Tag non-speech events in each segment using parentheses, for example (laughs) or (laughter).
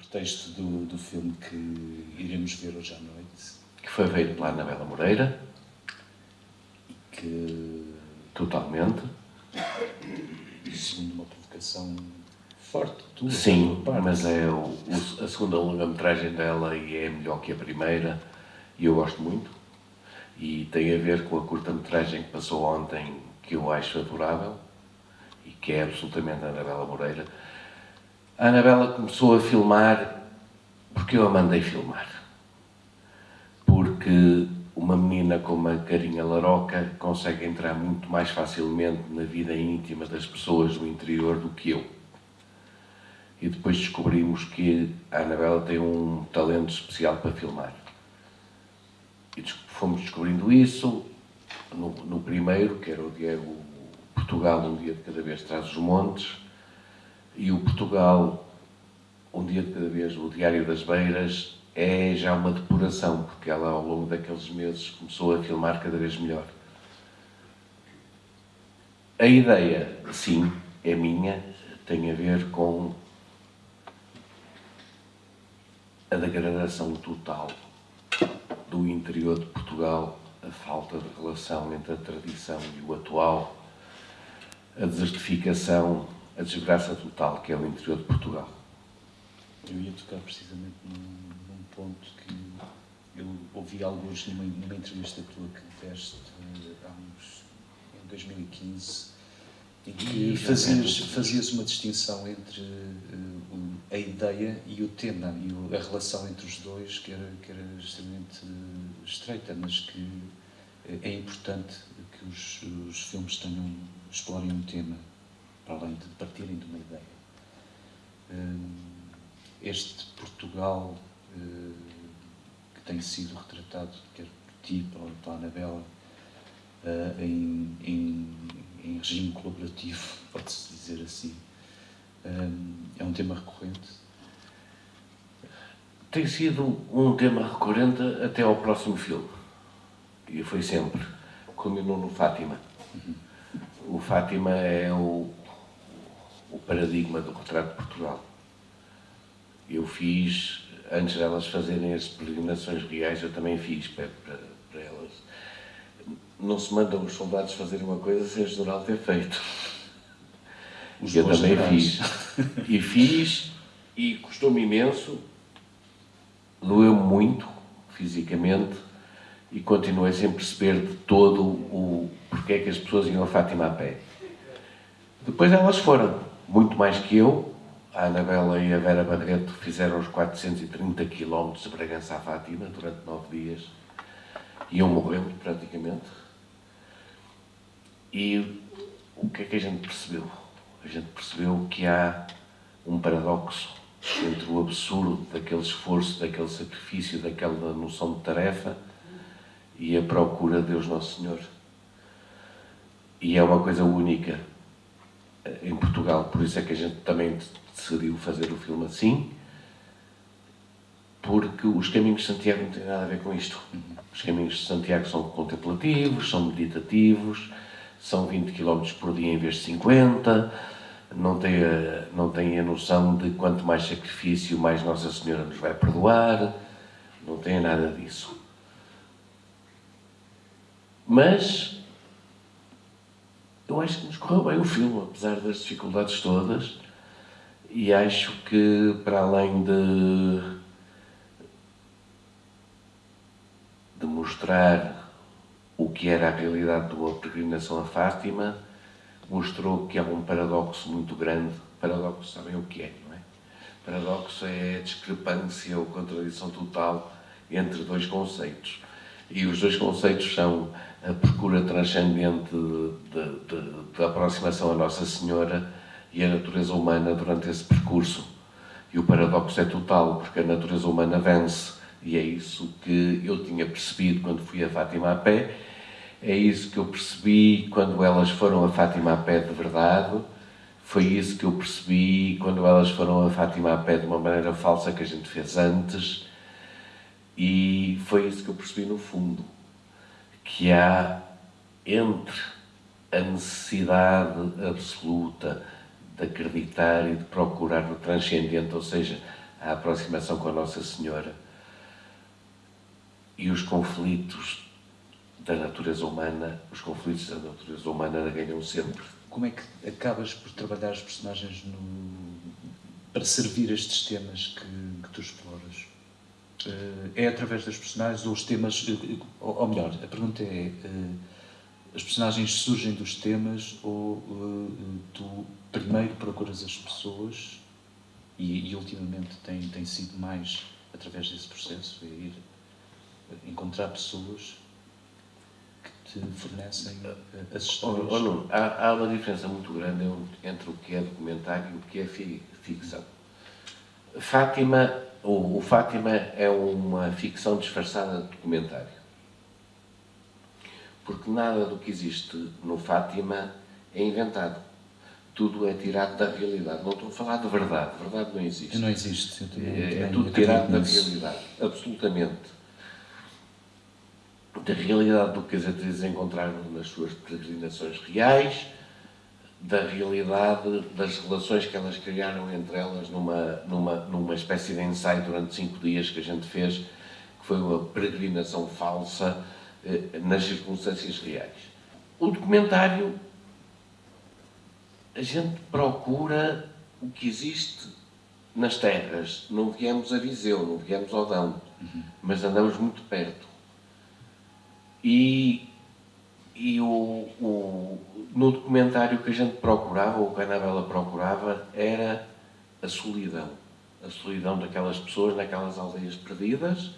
pretexto do, do filme que iremos ver hoje à noite. Que foi feito pela Anabela Moreira. Que... Totalmente. Segundo uma provocação forte tua. Sim, mas é o, o, a segunda longa-metragem dela e é melhor que a primeira. E eu gosto muito. E tem a ver com a curta-metragem que passou ontem, que eu acho adorável. E que é absolutamente a Anabela Moreira a Anabela começou a filmar porque eu a mandei filmar. Porque uma menina com uma carinha laroca consegue entrar muito mais facilmente na vida íntima das pessoas do interior do que eu. E depois descobrimos que a Anabela tem um talento especial para filmar. E fomos descobrindo isso no, no primeiro, que era o Diego Portugal, um dia de cada vez traz os montes, e o Portugal, um dia de cada vez, o Diário das Beiras, é já uma depuração, porque ela ao longo daqueles meses começou a filmar cada vez melhor. A ideia, sim, é minha, tem a ver com a degradação total do interior de Portugal, a falta de relação entre a tradição e o atual, a desertificação a desgraça total que é o interior de Portugal. Eu ia tocar precisamente num, num ponto que eu ouvi alguns numa, numa entrevista tua que deste uh, há uns, em 2015 em que fazias, fazias uma distinção entre uh, a ideia e o tema e o, a relação entre os dois que era, que era extremamente uh, estreita, mas que é importante que os, os filmes tenham, explorem um tema para além de partirem de uma ideia. Hum, este Portugal hum, que tem sido retratado, quer por ti, pela Anabela, hum, em, em, em regime colaborativo, (laughs) pode-se dizer assim, é um tema recorrente? Tem sido um tema recorrente até ao próximo filme. E foi sempre. Culminou no Fátima. Uhum. O Fátima é o, o paradigma do retrato de Portugal. Eu fiz, antes delas fazerem as peregrinações reais, eu também fiz para, para, para elas. Não se mandam os soldados fazerem uma coisa sem o general ter feito. Os eu também fiz. E fiz, e custou-me imenso, doeu muito, fisicamente, e continuei sem perceber de todo o porquê é que as pessoas iam a Fátima a pé. Depois elas foram muito mais que eu. A Anabela e a Vera Barreto fizeram os 430 km de Bragança à Fátima durante nove dias. Iam morrendo, praticamente. E o que é que a gente percebeu? A gente percebeu que há um paradoxo entre o absurdo daquele esforço, daquele sacrifício, daquela noção de tarefa e a procura de Deus Nosso Senhor. E é uma coisa única em Portugal, por isso é que a gente também decidiu fazer o filme assim, porque os caminhos de Santiago não têm nada a ver com isto. Os caminhos de Santiago são contemplativos, são meditativos, são 20 km por dia em vez de 50, não têm a, não têm a noção de quanto mais sacrifício, mais Nossa Senhora nos vai perdoar, não têm nada disso. Mas eu acho que nos correu bem o filme, apesar das dificuldades todas, e acho que, para além de, de mostrar o que era a realidade de uma peregrinação a Fátima, mostrou que há um paradoxo muito grande. Paradoxo, sabem o que é, não é? Paradoxo é a discrepância ou contradição total entre dois conceitos. E os dois conceitos são a procura transcendente da aproximação à Nossa Senhora e a natureza humana durante esse percurso. E o paradoxo é total, porque a natureza humana vence. E é isso que eu tinha percebido quando fui a Fátima a pé, é isso que eu percebi quando elas foram a Fátima a pé de verdade, foi isso que eu percebi quando elas foram a Fátima a pé de uma maneira falsa que a gente fez antes, e foi isso que eu percebi no fundo que há entre a necessidade absoluta de acreditar e de procurar no transcendente, ou seja, a aproximação com a Nossa Senhora e os conflitos da natureza humana, os conflitos da natureza humana ganham sempre. Como é que acabas por trabalhar os personagens no... para servir estes temas que, que tu exploras? Eh, é através das personagens ou os temas, eh, ou melhor, a pergunta é, eh, as personagens surgem dos temas ou tu primeiro procuras as pessoas e, e ultimamente tem, tem sido mais através desse processo, é ir encontrar pessoas que te fornecem as histórias. Oh, não, há, há uma diferença muito grande entre o que é documentário e o que é ficção. Fátima o, o Fátima é uma ficção disfarçada de documentário. Porque nada do que existe no Fátima é inventado. Tudo é tirado da realidade. Não estou a falar de verdade. Verdade não existe. Não existe. É, é tudo tirado da realidade. Absolutamente. Da realidade do que as atrizes encontraram nas suas peregrinações reais, da realidade das relações que elas criaram entre elas numa, numa, numa espécie de ensaio durante cinco dias que a gente fez, que foi uma peregrinação falsa eh, nas circunstâncias reais. O documentário, a gente procura o que existe nas terras. Não viemos a Viseu, não viemos ao Dão, uhum. mas andamos muito perto. E e o, o, no documentário que a gente procurava, ou que a Anabela procurava, era a solidão. A solidão daquelas pessoas naquelas aldeias perdidas,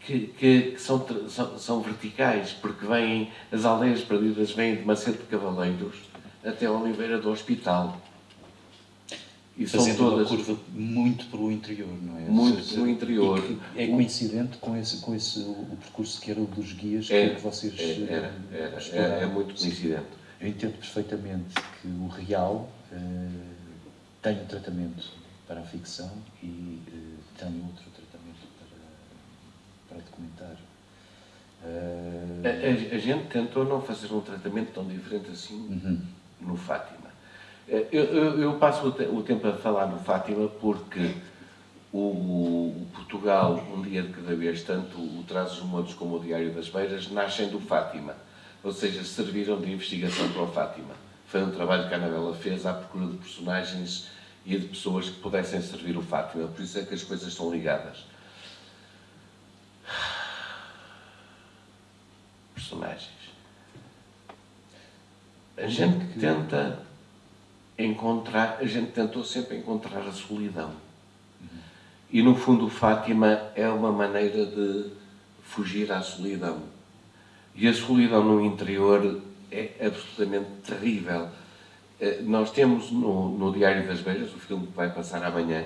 que, que, que são, são, são, verticais, porque vêm, as aldeias perdidas vêm de Macedo de Cavaleiros até Oliveira do Hospital. E Fazendo todas... uma curva muito para o interior, não é? Muito para o interior. é coincidente com esse, com esse o percurso que era o dos guias é, que vocês é, era, era, é, é, muito coincidente. Eu entendo perfeitamente que o real uh, tem um tratamento para a ficção e uh, tem outro tratamento para, para documentário. Uh... A, a, a, gente tentou não fazer um tratamento tão diferente assim uhum. no Fátima. Eu, eu, eu passo o, tempo a falar no Fátima porque o, o, Portugal, um dia de cada vez, tanto o Trazos Modos como o Diário das Beiras, nascem do Fátima, ou seja, serviram de investigação para o Fátima. Foi um trabalho que a Anabela fez à procura de personagens e de pessoas que pudessem servir o Fátima, por isso é que as coisas estão ligadas. Personagens. A gente tenta encontrar, a gente tentou sempre encontrar a solidão. E no fundo, Fátima é uma maneira de fugir à solidão. E a solidão no interior é absolutamente terrível. Eh, nós temos no, no Diário das Beiras, o filme que vai passar amanhã,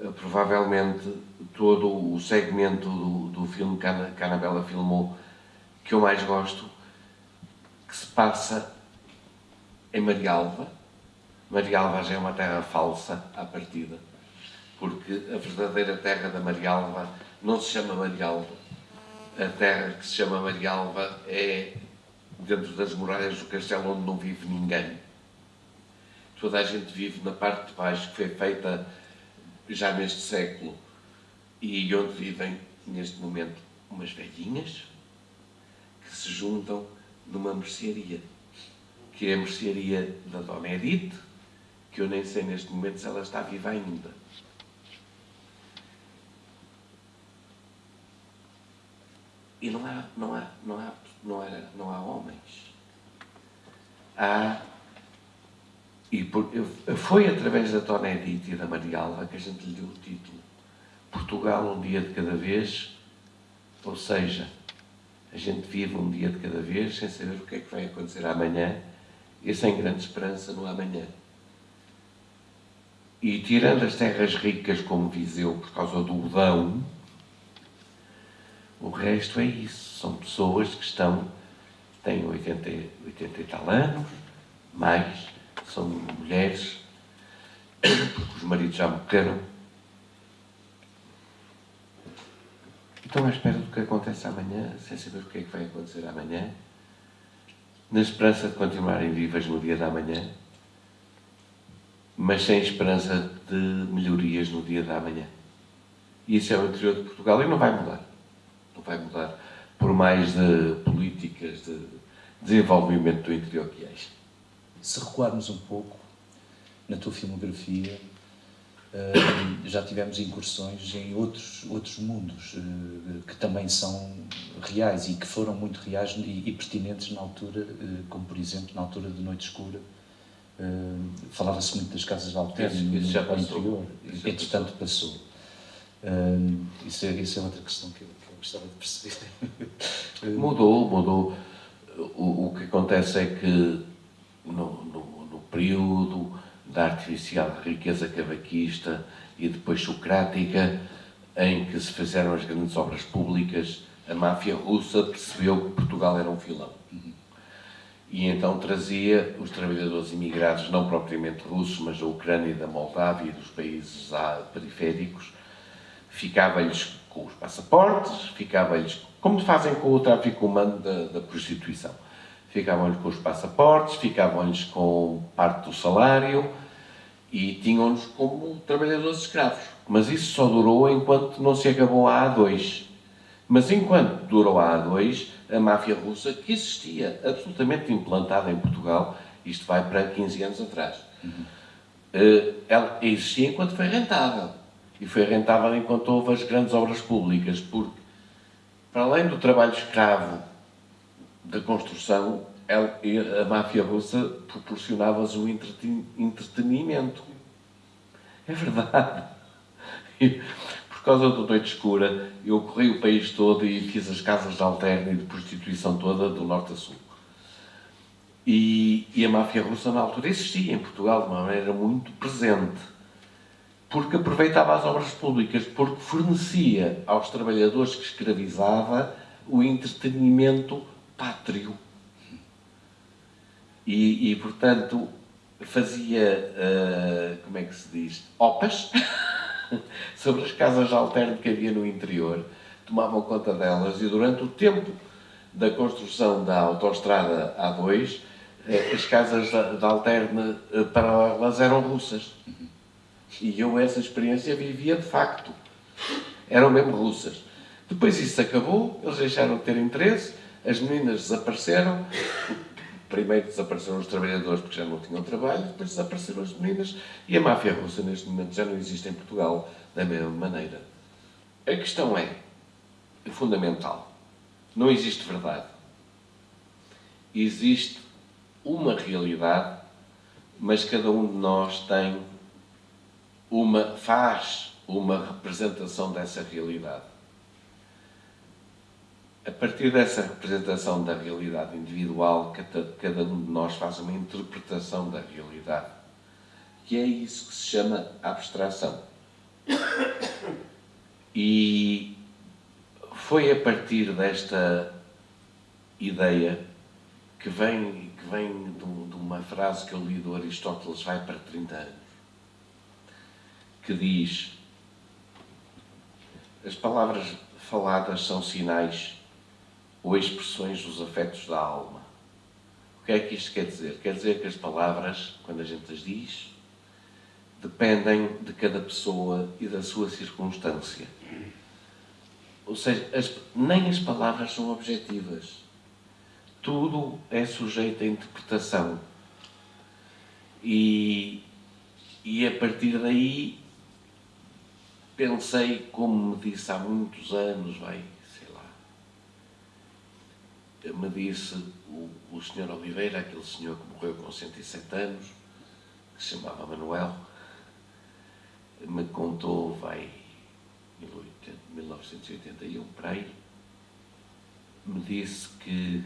eh, provavelmente todo o segmento do, do filme que a, que a Anabela filmou que eu mais gosto, que se passa em Marialva, Marialva já é uma terra falsa à partida, porque a verdadeira terra da Marialva não se chama Marialva. A terra que se chama Marialva é dentro das muralhas do castelo onde não vive ninguém. Toda a gente vive na parte de baixo, que foi feita já neste século, e onde vivem, neste momento, umas velhinhas que se juntam numa mercearia, que é a mercearia da Dona Edith, que eu nem sei neste momento se ela está viva ainda. E não há, não há, não há, não há, não há homens. Há. E por, foi através da Tona Edith e da Maria Alva que a gente lhe deu o título. Portugal, um dia de cada vez, ou seja, a gente vive um dia de cada vez sem saber o que é que vai acontecer amanhã e sem grande esperança no amanhã. E tirando as terras ricas como Viseu por causa do Udão, o resto é isso. São pessoas que estão, têm 80, 80 e tal anos, mais, são mulheres, porque os maridos já morreram. Estão à espera do que acontece amanhã, sem saber o que é que vai acontecer amanhã, na esperança de continuarem vivas no dia da manhã mas sem esperança de melhorias no dia da manhã. E isso é o interior de Portugal e não vai mudar. Não vai mudar por mais de políticas de desenvolvimento do interior que haja. Se recuarmos um pouco na tua filmografia, eh, já tivemos incursões em outros, outros mundos eh, que também são reais e que foram muito reais e, pertinentes na altura, eh, como por exemplo na altura de Noite Escura. Falava-se muito das casas de alterno no interior, isso entretanto passou. Isso é, isso é outra questão que eu, que eu gostava de perceber. (laughs) Mudou, mudou. O, o que acontece é que no, no, no período da artificial riqueza cavaquista e depois socrática, em que se fizeram as grandes obras públicas, a máfia russa percebeu que Portugal era um filão. E então trazia os trabalhadores imigrados, não propriamente russos, mas da Ucrânia e da Moldávia e dos países periféricos, ficava-lhes com os passaportes, ficava-lhes, como fazem com o tráfico humano da, da prostituição ficavam-lhes com os passaportes, ficavam-lhes com parte do salário e tinham-nos como trabalhadores escravos. Mas isso só durou enquanto não se acabou a A2. Mas enquanto durou a A2, a máfia russa, que existia absolutamente implantada em Portugal, isto vai para 15 anos atrás, uhum. ela existia enquanto foi rentável. E foi rentável enquanto houve as grandes obras públicas, porque, para além do trabalho escravo da construção, a máfia russa proporcionava-lhes um entretenimento. É verdade. Causa do Noite Escura, eu corri o país todo e fiz as casas de alterno e de prostituição toda, do norte a sul. E, e a máfia russa, na altura, existia em Portugal de uma maneira muito presente. Porque aproveitava as obras públicas, porque fornecia aos trabalhadores que escravizava o entretenimento pátrio. E, e portanto, fazia, uh, como é que se diz, opas (laughs) (laughs) sobre as casas de alterno que havia no interior, tomavam conta delas e durante o tempo da construção da autoestrada A2, eh, as casas de alterno eh, paralelas eram russas. E eu essa experiência vivia de facto. Eram mesmo russas. Depois isso acabou, eles deixaram de ter interesse, as meninas desapareceram, primeiro desapareceram os trabalhadores porque já não tinham trabalho, depois desapareceram as meninas e a máfia russa neste momento já não existe em Portugal da mesma maneira. A questão é fundamental. Não existe verdade. Existe uma realidade, mas cada um de nós tem uma, faz uma representação dessa realidade. A partir dessa representação da realidade individual, cada, cada um de nós faz uma interpretação da realidade. Que é isso que se chama abstração. E foi a partir desta ideia que vem, que vem de, de uma frase que eu li do Aristóteles vai para 30 anos, que diz as palavras faladas são sinais ou expressões dos afetos da alma. O que é que isto quer dizer? Quer dizer que as palavras, quando a gente as diz, dependem de cada pessoa e da sua circunstância. Ou seja, as, nem as palavras são objetivas. Tudo é sujeito a interpretação. E, e a partir daí pensei, como me disse há muitos anos, vai, me disse o, o senhor Oliveira, aquele senhor que morreu com 107 anos, que se chamava Manuel, me contou, vai, em 1981, para aí, me disse que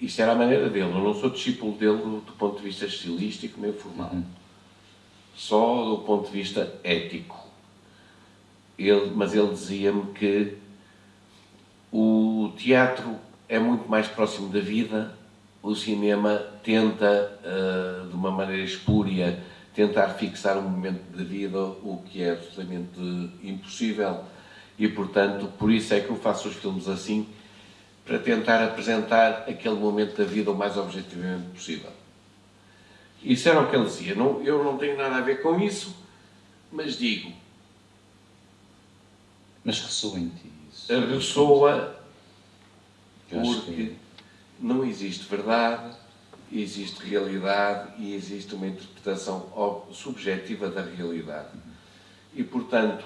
isto era a maneira dele, eu não sou discípulo dele do, do ponto de vista estilístico nem formal, uhum. só do ponto de vista ético. Ele, mas ele dizia-me que o teatro é muito mais próximo da vida. O cinema tenta, uh, de uma maneira espúria, tentar fixar um momento da vida, o que é absolutamente impossível. E, portanto, por isso é que eu faço os filmes assim, para tentar apresentar aquele momento da vida o mais objetivamente possível. Isso era o que ele dizia. Não, eu não tenho nada a ver com isso, mas digo, Mas ressoa em ti isso. ressoa porque que não existe verdade, existe realidade e existe uma interpretação subjetiva da realidade. E, portanto,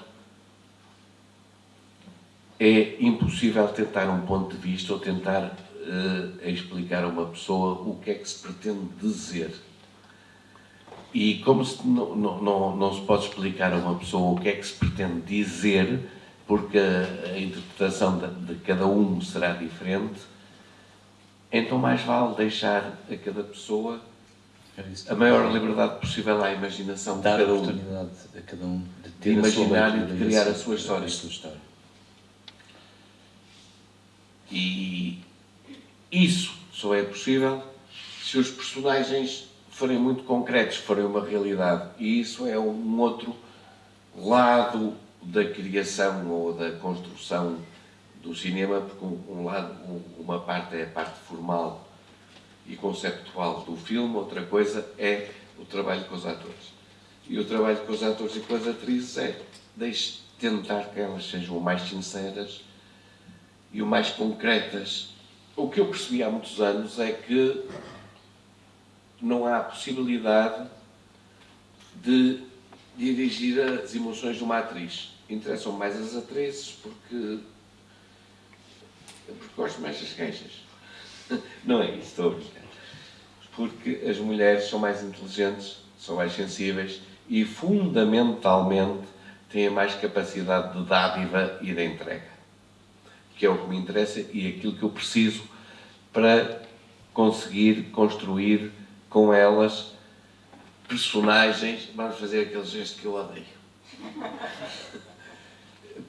é impossível tentar um ponto de vista ou tentar eh, explicar a uma pessoa o que é que se pretende dizer. E como se não, não, não, não se pode explicar a uma pessoa o que é que se pretende dizer, porque a, interpretação de, de cada um será diferente, então mais vale deixar a cada pessoa a maior liberdade possível à imaginação de dar cada um. oportunidade a cada um de ter De a sua imaginar e de criar a sua história. a sua história. E isso só é possível se os personagens forem muito concretos, forem uma realidade. E isso é um outro lado da criação ou da construção do cinema, porque um, lado, um- uma parte é a parte formal e conceptual do filme, outra coisa é o trabalho com os atores. E o trabalho com os atores e com as atrizes é deixe tentar que elas sejam o mais sinceras e o mais concretas. O que eu percebi há muitos anos é que não há possibilidade de dirigir as emoções de uma atriz. Interessam mais as atrizes porque, porque gosto mais das queixas. (laughs) Não é isso, estou a brincar. Porque as mulheres são mais inteligentes, são mais sensíveis e, fundamentalmente, têm mais capacidade de dádiva e de entrega que é o que me interessa e aquilo que eu preciso para conseguir construir com elas personagens. Vamos fazer aquele gesto que eu odeio. (laughs)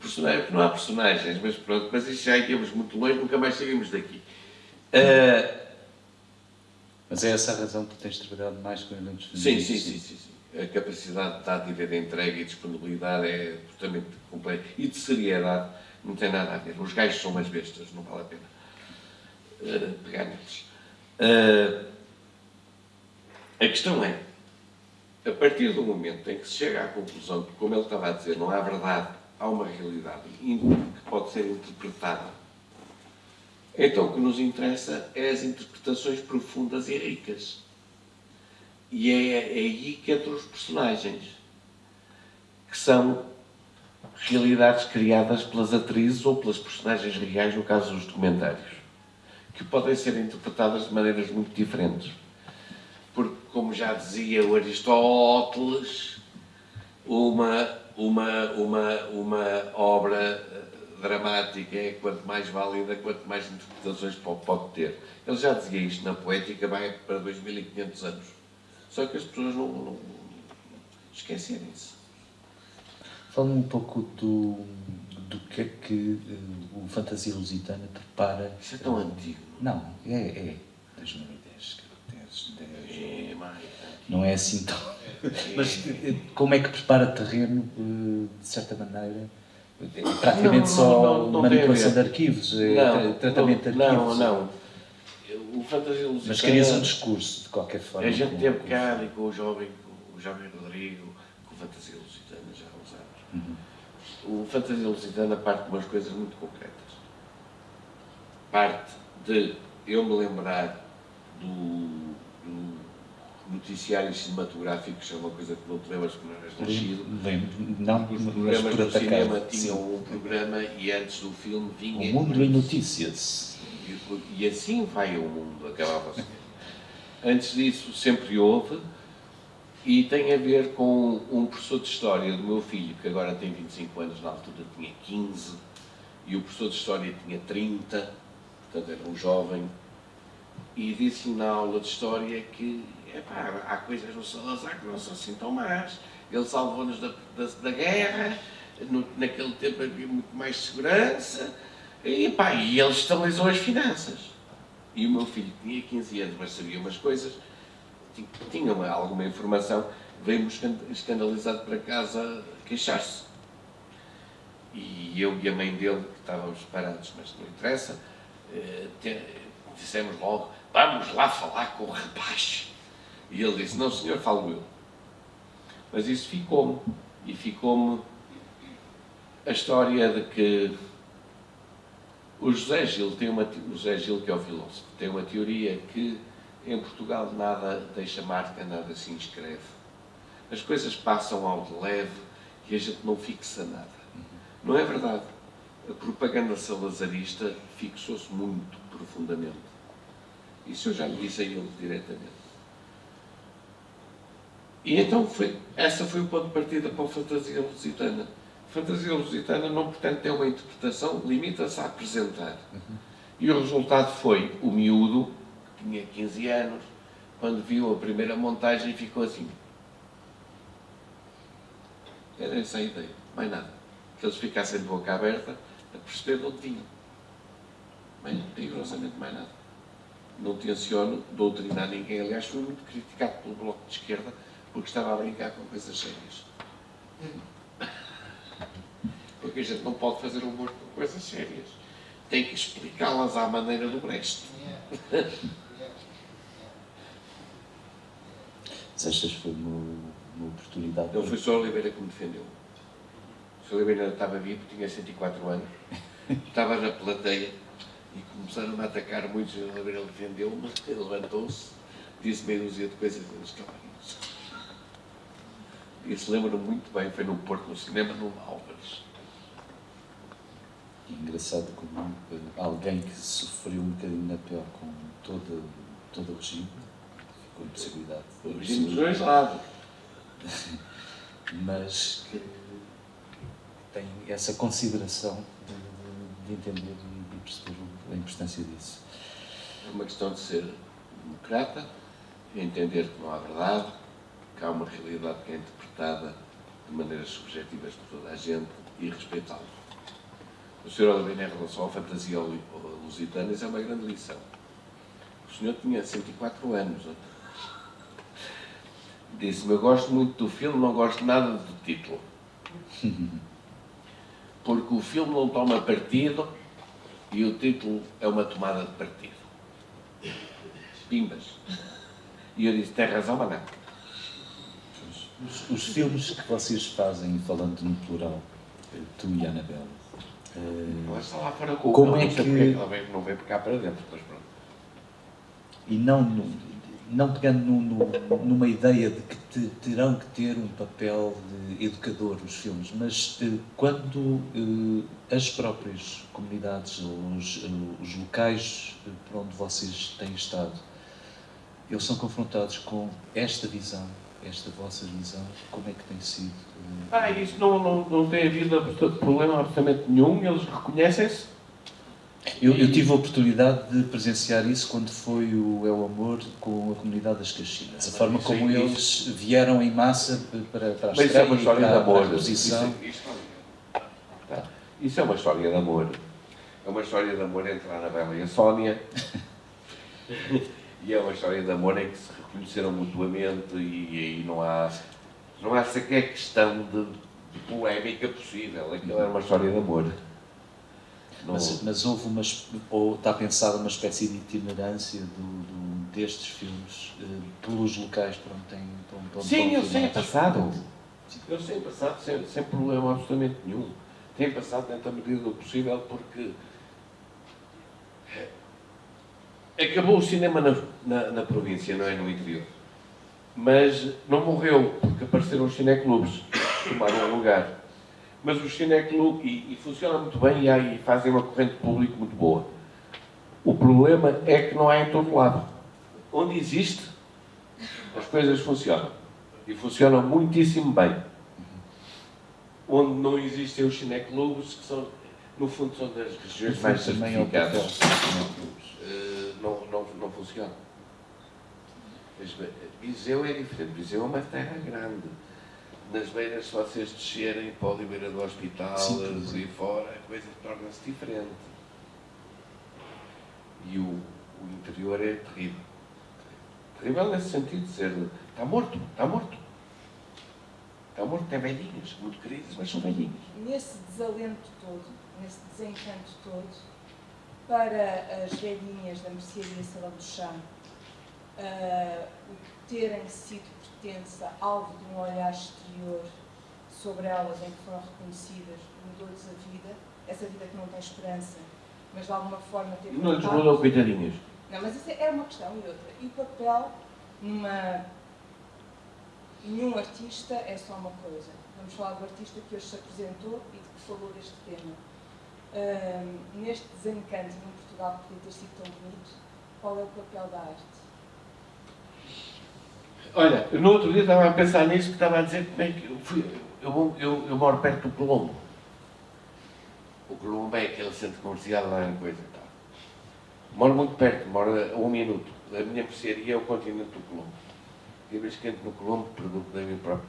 Personagem, porque não há personagens, mas pronto, mas isso já íamos muito longe, nunca mais saímos daqui. Ah, Mas é essa a razão que tens trabalhado mais com sim, femininos? sim, sim, sim, sim. A capacidade de dádiva de entrega e disponibilidade é absolutamente completa. E de seriedade não tem nada a ver. Os gajos são umas bestas, não vale a pena eh, pegar neles. Eh, a questão é, a partir do momento em que se chega à conclusão que, como ele estava a dizer, não há verdade, há uma realidade que pode ser interpretada, então o que nos interessa é as interpretações profundas e ricas. E é, é aí que entram os personagens, que são realidades criadas pelas atrizes ou pelas personagens reais, no caso dos documentários, que podem ser interpretadas de maneiras muito diferentes. Como já dizia o Aristóteles, uma, uma, uma, uma obra eh, dramática é quanto mais válida, quanto mais interpretações pode, ter. Ele já dizia isto na poética, vai para 2500 anos. Só que as pessoas não, não esquecerem-se. Fala-me um pouco do, do que é que eh, o Fantasia Lusitana prepara. Isso é tão antigo. Não, é, é 2010, caracteres, 10. É mais Não é assim tão. (laughs) Mas eh, como é que prepara terreno, eh, de certa maneira? É praticamente Não, só não, não, manipulação de arquivos, é tra- tratamento de arquivos. Não, não. O Fantasia Lusitana... Mas querias um discurso, de qualquer forma. A gente com- teve com- cá ali com o jovem, com o jovem Rodrigo, com o Fantasia Lusitana, já há uns anos. Uhum. O Fantasia Lusitana parte de umas coisas muito concretas. Parte de eu me lembrar do, do noticiário cinematográfico, que é uma coisa que não te lembras não eras nascido. Lembro, não, Os mas programas por do cinema tinham Sim. um programa e antes do filme vinha. O mundo em notícias. E, e assim vai o mundo, acabava assim. Antes disso, sempre houve, e tem a ver com um professor de História do meu filho, que agora tem 25 anos, na altura tinha 15, e o professor de História tinha 30, portanto era um jovem, e disse-lhe na aula de História que epá, há coisas no Salazar que não são assim tão más. Ele salvou-nos da, da, da guerra, no- naquele tempo havia muito mais segurança, e, pá, e ele estabilizou as finanças. E o meu filho tinha 15 anos, mas sabia umas coisas, ti- tinha uma- alguma informação, veio-me escan- escandalizado para casa queixar-se. E eu e a mãe dele, que estávamos parados, mas não interessa, eh, dissemos logo, vamos lá falar com o rapaz. E ele disse, não senhor, falo eu. Mas isso ficou-me. E ficou-me a história de que o José Gil tem uma o José Gil que é o filósofo tem uma teoria que em Portugal nada deixa marca, nada se inscreve. As coisas passam ao de leve e a gente não fixa nada. Não é verdade. A propaganda salazarista fixou-se muito profundamente. Isso eu já disse a ele diretamente. E então foi, essa foi o ponto de partida para a fantasia lusitana. A fantasia lusitana não pretende ter uma interpretação, limita-se a apresentar. E o resultado foi o miúdo, que tinha 15 anos, quando viu a primeira montagem ficou assim. Era essa a ideia, mais nada. Que eles ficassem de boca aberta a perceber de onde vinham. Bem, rigorosamente mais nada. Não tenciono doutrinar ninguém. Aliás, fui muito criticado pelo Bloco de Esquerda porque estava a brincar com coisas sérias. Porque a gente não pode fazer humor com coisas sérias. Tem que explicá-las à maneira do Brecht. Achas que foi uma, uma oportunidade? Não foi só a Oliveira que me defendeu. O. Oliveira estava vivo, tinha 104 anos, estava na plateia e começaram a atacar muitos. O Oliveira defendeu-me, (laughs) levantou-se, disse meia dúzia de coisas e eles isso lembro muito bem, foi no Porto, no cinema, no Álvares. Engraçado como eh, alguém que sofreu um bocadinho na pele com todo, todo o regime, ficou em possibilidade. O regime dos dois lados. (laughs) Mas que tem essa consideração de, de, de entender e de perceber a importância disso. É uma questão de ser democrata, entender que não há verdade, que há uma realidade que é interpretada de maneiras subjetivas por toda a gente e respeitá-la. O Sr. Oliveira, em relação à fantasia lusitana, isso é uma grande lição. O senhor tinha 104 anos. Disse-me, eu gosto muito do filme, não gosto nada do título. (laughs) Porque o filme não toma partido e o título é uma tomada de partido. Pimbas. E eu disse, tem razão, mas não. Os, os, filmes que vocês fazem, falando no plural, tu e a Anabela. Uh, está lá fora com como é que. Ela vem, não vem por cá para dentro, mas pronto. E não, não pegando no, no, numa ideia de que te, terão que ter um papel de educador os filmes, mas uh, quando uh, as próprias comunidades, os, os locais por onde vocês têm estado, eles são confrontados com esta visão esta vossa visão, como é que tem sido? Eh, ah, isso não, não, não tem havido problema absolutamente nenhum, eles reconhecem-se? Eu, eu, tive a oportunidade de presenciar isso quando foi o É o Amor com a comunidade das Caxinas. A forma como eles vieram em massa para, para a Mas isso é uma história para, de amor. Exposição. Isso, tá. isso, é uma história de amor. É uma história de amor entre a Anabela e a Sónia. (laughs) e é uma história de amor em que se conheceram mutuamente e, e não há não há sequer questão de, de polémica possível. Aquilo era uma história de amor. Não... Mas, mas, houve uma, ou está pensada uma espécie de itinerância do, do destes filmes eh, pelos locais para onde têm para onde, Sim, eles têm passado. Eles têm passado sem, sem problema absolutamente nenhum. Têm passado dentro da medida do possível porque acabou o cinema na, na, na, província, não é no interior. Mas não morreu, porque apareceram os cineclubes, tomaram lugar. Mas os cineclubes, e, e funciona muito bem e, aí fazem uma corrente pública muito boa. O problema é que não há em todo lado. Onde existe, as coisas funcionam. E funcionam muitíssimo bem. Onde não existem os cineclubes, que são, no fundo, são das regiões mais certificadas não, não, não funciona. Viseu é diferente. Viseu é uma terra grande. Nas beiras, se vocês descerem para a Oliveira do Hospital, e fora, a coisa torna-se diferente. E o, o interior é terrível. Terrível nesse sentido de ser. Está morto, está morto. Está morto, tem velhinhas, muito queridas, mas são velhinhas. Nesse desalento todo, nesse desencanto todo, para as velhinhas da mercearia Salão do Chão uh, terem sido pertença alvo de um olhar exterior sobre elas em que foram reconhecidas, mudou-lhes a vida, essa vida que não tem esperança, mas de alguma forma teve Não lhes mudou, coitadinhas. Não, mas isso é uma questão e outra. E o papel numa. Nenhum artista é só uma coisa. Vamos falar do artista que hoje se apresentou e de que falou deste tema. Ahm, neste desencanto num Portugal que podia ter sido tão bonito, qual é o papel da arte? Olha, no outro dia estava a pensar nisso, que estava a dizer como é que eu fui. Eu, eu, eu moro perto do Colombo. O Colombo é aquele centro comercial lá em coisa e tal. Moro muito perto, moro a um minuto. A minha mercearia é o continente do Colombo. E a vez que entro no Colombo, pergunto a mim próprio,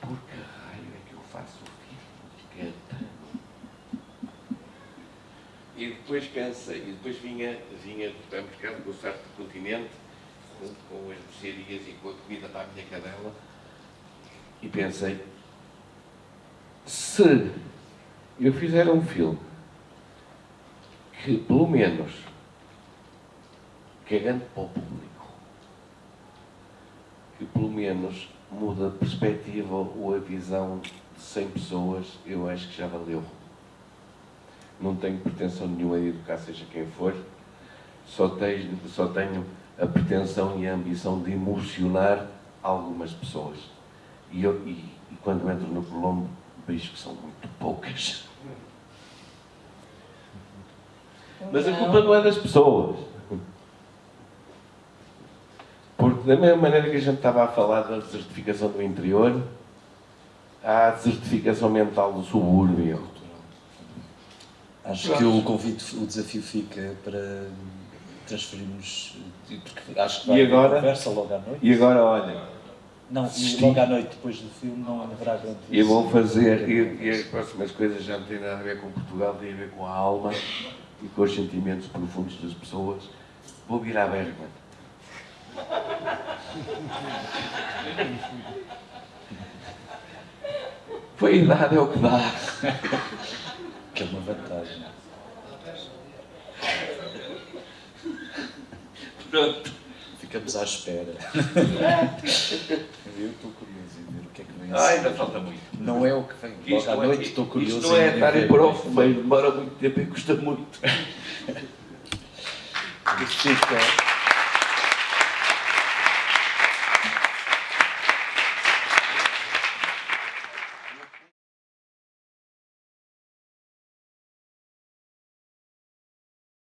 por que raio é que eu faço filme de Catano? E depois cansa, e depois vinha, vinha do supermercado com o sarto do continente, junto com as mercearias e com a comida para a minha cadela, e pensei, se eu fizer um filme que, pelo menos, cagando para o público, que pelo menos muda a perspectiva ou a visão de 100 pessoas, eu acho que já valeu. Não tenho pretensão nenhuma de educar seja quem for, só tenho, só tenho a pretensão e a ambição de emocionar algumas pessoas. E, eu, e, e quando entro no Colombo, vejo que são muito poucas. Mas a culpa não é das pessoas. Porque da mesma maneira que a gente estava a falar da desertificação do interior, há a desertificação mental do subúrbio. Acho que o convite, o desafio fica para transferirmos, porque acho que vai E agora? conversa logo à noite. E agora, olha, Não, e logo à noite depois do filme não haverá grande eu vou fazer, e, e as próximas coisas já não têm nada a ver com Portugal, têm a ver com a alma e com os sentimentos profundos das pessoas. Vou virar Bergman. Foi a idade, é o que dá. (laughs) Que é uma vantagem. Pronto. Ficamos à espera. Eu estou curioso em ver o que é que vem a Ai, seguir. ainda falta muito. Não é o que vem. Logo Isto à é- noite estou curioso Isto não é estar em para o o que é que fumeiro, demora muito tempo e custa muito. fica.